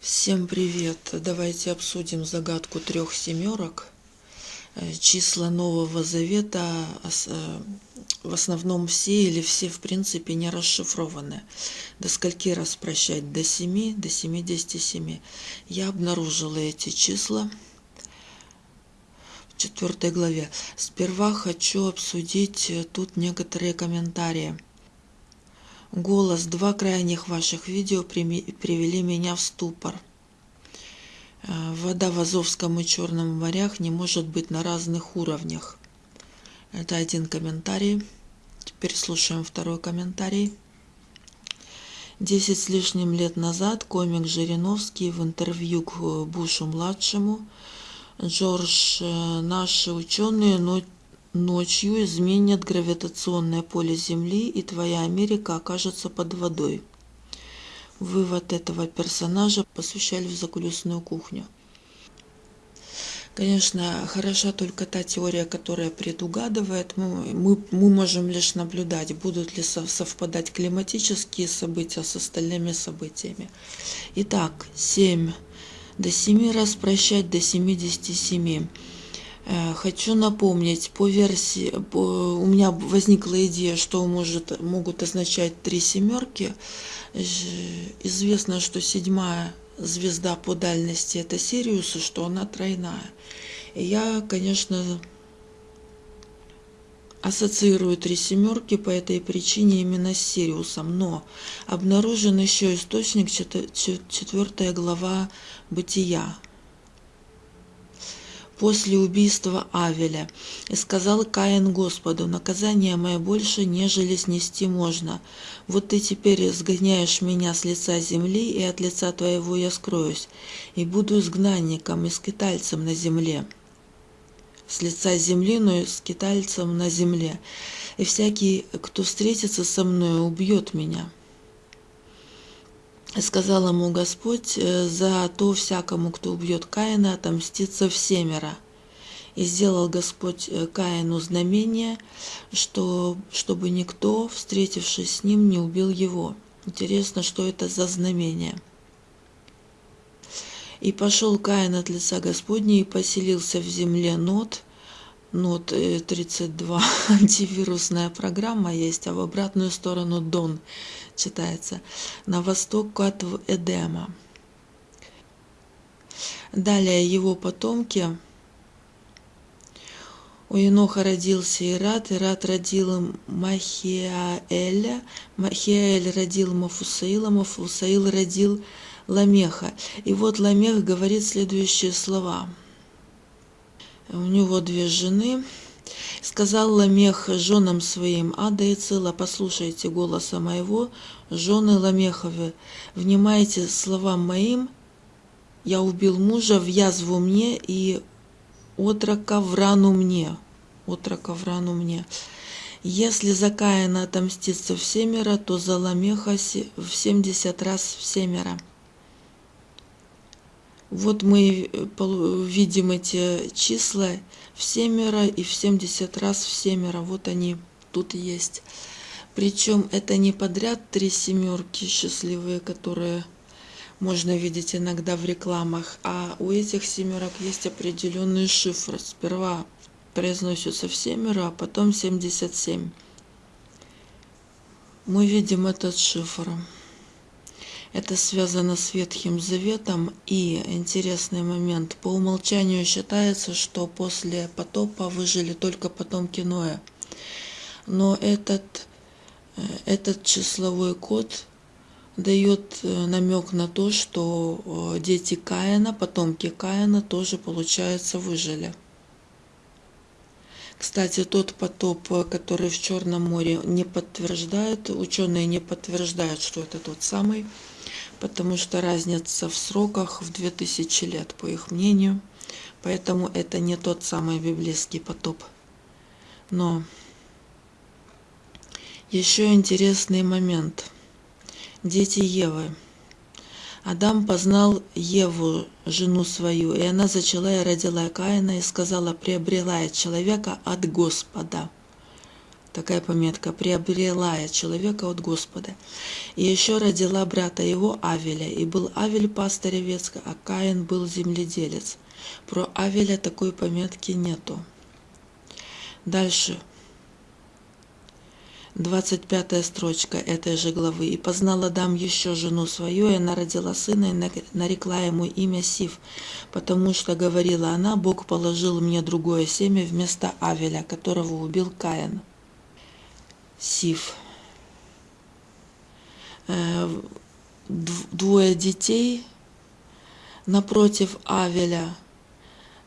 Всем привет! Давайте обсудим загадку трех семерок. Э, числа Нового Завета э, в основном все или все в принципе не расшифрованы. До скольки раз прощать? До 7, до 77. Я обнаружила эти числа в четвертой главе. Сперва хочу обсудить э, тут некоторые комментарии. Голос, два крайних ваших видео привели меня в ступор. Э, вода в Азовском и Черном морях не может быть на разных уровнях. Это один комментарий. Теперь слушаем второй комментарий. Десять с лишним лет назад комик Жириновский в интервью к Бушу-младшему Джордж, э, наши ученые Ночью изменят гравитационное поле Земли, и твоя Америка окажется под водой. Вывод этого персонажа посвящали в закулисную кухню. Конечно, хороша только та теория, которая предугадывает. Мы, мы, мы можем лишь наблюдать, будут ли совпадать климатические события с остальными событиями. Итак, 7. До 7 раз прощать до 77. Э, хочу напомнить, по версии, по, у меня возникла идея, что может, могут означать три семерки. Известно, что седьмая звезда по дальности это Сириус, и что она тройная. И я, конечно, ассоциирую три семерки по этой причине именно с Сириусом, но обнаружен еще источник, четвертая глава Бытия, после убийства Авеля. И сказал Каин Господу, наказание мое больше, нежели снести можно. Вот ты теперь сгоняешь меня с лица земли, и от лица твоего я скроюсь, и буду изгнанником и скитальцем на земле. С лица земли, но и скитальцем на земле. И всякий, кто встретится со мной, убьет меня сказал ему Господь, «Э, за то всякому, кто убьет Каина, отомстится всемеро. И сделал Господь э, Каину знамение, что, чтобы никто, встретившись с ним, не убил его. Интересно, что это за знамение. И пошел Каин от лица Господня и поселился в земле Нот, Нот 32, э, антивирусная программа есть, а в обратную сторону Дон читается, на восток от Эдема. Далее его потомки. У Еноха родился Ират, Ират родил Махиаэля, Махиаэль родил Мафусаила, Мафусаил родил Ламеха. И вот Ламех говорит следующие слова. У него две жены, Сказал Ламех женам своим, Ада и Цила, послушайте голоса моего, жены Ламеховы, внимайте словам моим, я убил мужа в язву мне и отрока в рану мне, отрока в рану мне. Если за Каина отомстится в семеро, то за Ламеха в семьдесят раз в семеро. Вот мы э, видим эти числа в семеро и в семьдесят раз в семеро. Вот они тут есть. Причем это не подряд три семерки счастливые, которые можно видеть иногда в рекламах, а у этих семерок есть определенные шифры. Сперва произносятся в семеро, а потом 77. Мы видим этот шифр. Это связано с Ветхим Заветом. И интересный момент. По умолчанию считается, что после потопа выжили только потомки Ноя. Но этот, э, этот числовой код дает э, намек на то, что э, дети Каина, потомки Каина тоже, получается, выжили. Кстати, тот потоп, который в Черном море не подтверждает, ученые не подтверждают, что это тот самый потому что разница в сроках в 2000 лет, по их мнению. Поэтому это не тот самый библейский потоп. Но еще интересный момент. Дети Евы. Адам познал Еву, жену свою, и она зачала и родила Каина, и сказала, приобрела я человека от Господа. Такая пометка, приобрела я человека от Господа. И еще родила брата его Авеля, и был Авель пастырь а Каин был земледелец. Про Авеля такой пометки нету. Дальше. 25 строчка этой же главы. «И познал Адам еще жену свою, и она родила сына, и нарекла ему имя Сив, потому что, говорила она, Бог положил мне другое семя вместо Авеля, которого убил Каин». Сив. Э, двое детей напротив Авеля.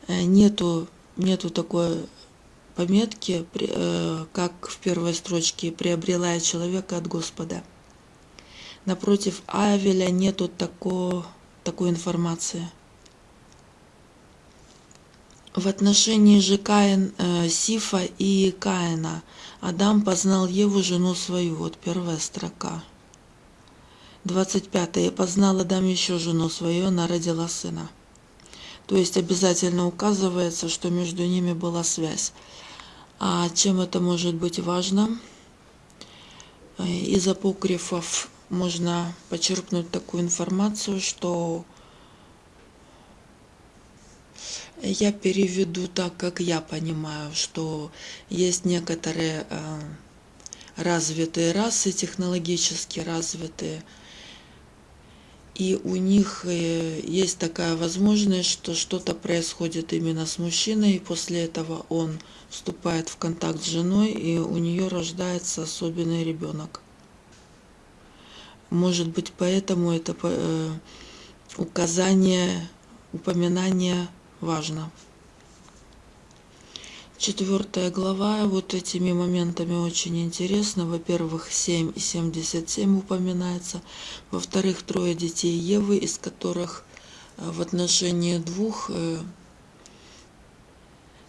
Э, нету, нету такой пометки, э, как в первой строчке «приобрела я человека от Господа». Напротив Авеля нету тако, такой информации. В отношении же Каин, э, Сифа и Каина Адам познал Еву, жену свою. Вот первая строка. 25. И познал Адам еще жену свою, она родила сына. То есть обязательно указывается, что между ними была связь. А чем это может быть важно? Э, из апокрифов можно почерпнуть такую информацию, что я переведу так, как я понимаю, что есть некоторые э, развитые расы, технологически развитые, и у них э, есть такая возможность, что что-то происходит именно с мужчиной, и после этого он вступает в контакт с женой, и у нее рождается особенный ребенок. Может быть, поэтому это э, указание, упоминание важно. Четвертая глава вот этими моментами очень интересна. Во-первых, 7 и 77 упоминается. Во-вторых, трое детей Евы, из которых э, в отношении двух э,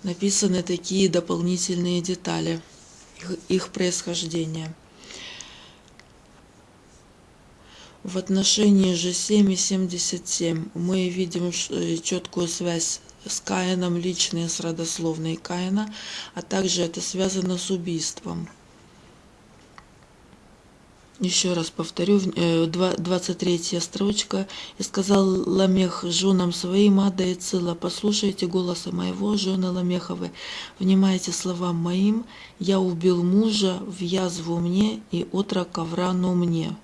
написаны такие дополнительные детали их, их происхождения. В отношении же 7 и 77 мы видим э, четкую связь с Каином, личные с родословной Каина, а также это связано с убийством. Еще раз повторю, 23 э, строчка. «И сказал Ламех женам своим, Ада и Цила, послушайте голоса моего, жены Ламеховы, внимайте словам моим, я убил мужа в язву мне и отрока в рану мне».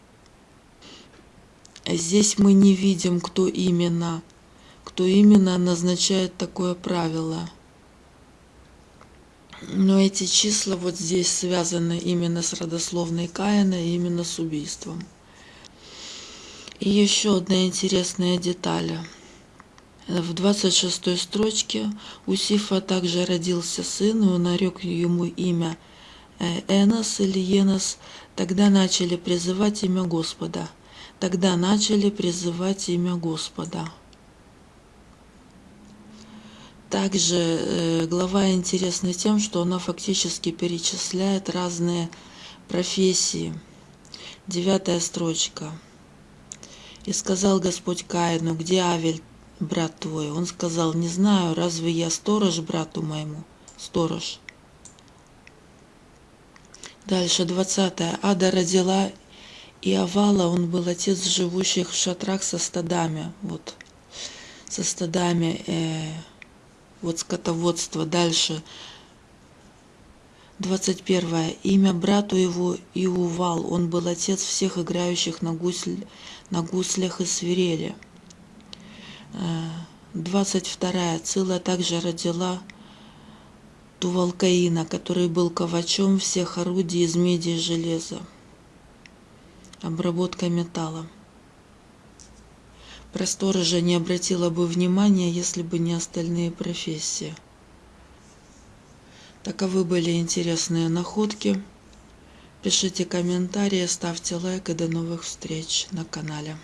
Здесь мы не видим, кто именно, кто именно назначает такое правило. Но эти числа вот здесь связаны именно с родословной Каина именно с убийством. И еще одна интересная деталь. В 26 строчке у Сифа также родился сын, и он нарек ему имя э, Энос или Енос. Тогда начали призывать имя Господа – Тогда начали призывать имя Господа. Также э, глава интересна тем, что она фактически перечисляет разные профессии. Девятая строчка. «И сказал Господь Каину, где Авель, брат твой?» Он сказал, «Не знаю, разве я сторож брату моему?» Сторож. Дальше, двадцатая. Ада родила и Авала, он был отец живущих в шатрах со стадами, вот, со стадами, э, вот скотоводство. Дальше, 21. Имя брату его Иувал, он был отец всех играющих на, гусль, на гуслях и свирели. 22. Э, Цила также родила Тувалкаина, который был ковачом всех орудий из меди и железа обработка металла. Про сторожа не обратила бы внимания, если бы не остальные профессии. Таковы были интересные находки. Пишите комментарии, ставьте лайк и до новых встреч на канале.